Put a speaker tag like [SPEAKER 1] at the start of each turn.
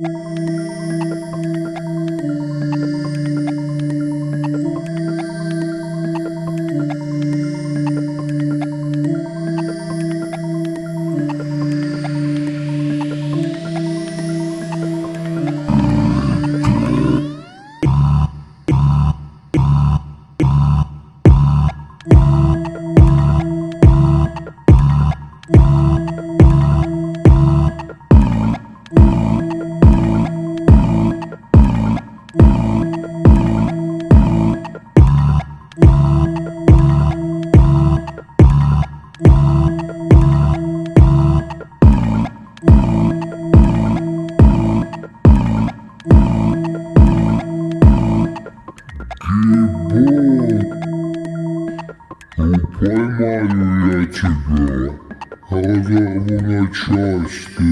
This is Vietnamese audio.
[SPEAKER 1] Ah. Ебать! Ну поймаю я тебя, разорву на части.